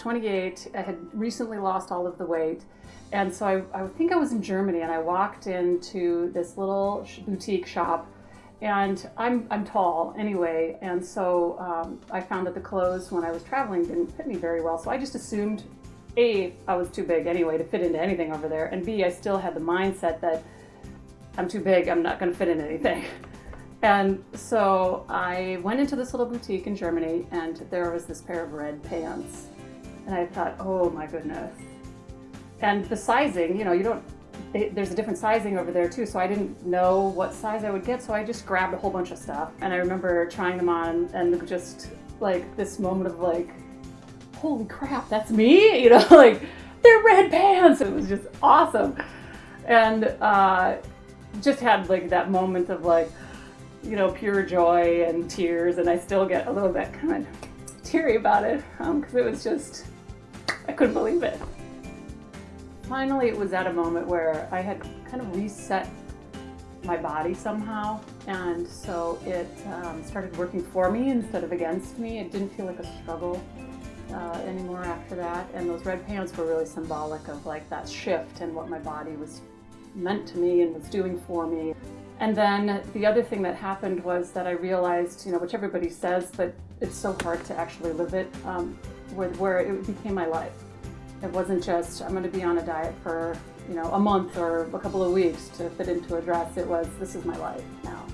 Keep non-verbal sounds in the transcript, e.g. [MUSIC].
28. I had recently lost all of the weight. And so I, I think I was in Germany and I walked into this little boutique shop and I'm, I'm tall anyway. And so um, I found that the clothes when I was traveling didn't fit me very well. So I just assumed A, I was too big anyway to fit into anything over there. And B, I still had the mindset that I'm too big, I'm not gonna fit in anything. [LAUGHS] And so I went into this little boutique in Germany and there was this pair of red pants. And I thought, oh my goodness. And the sizing, you know, you don't, they, there's a different sizing over there too, so I didn't know what size I would get, so I just grabbed a whole bunch of stuff. And I remember trying them on and just like this moment of like, holy crap, that's me? [LAUGHS] You know, like they're red pants. It was just awesome. And uh, just had like that moment of like, you know, pure joy and tears, and I still get a little bit kind of teary about it because um, it was just, I couldn't believe it. Finally, it was at a moment where I had kind of reset my body somehow, and so it um, started working for me instead of against me. It didn't feel like a struggle uh, anymore after that, and those red pants were really symbolic of like that shift and what my body was meant to me and was doing for me. And then the other thing that happened was that I realized, you know, which everybody says, but it's so hard to actually live it, um, where, where it became my life. It wasn't just, I'm going to be on a diet for, you know, a month or a couple of weeks to fit into a dress. It was, this is my life now.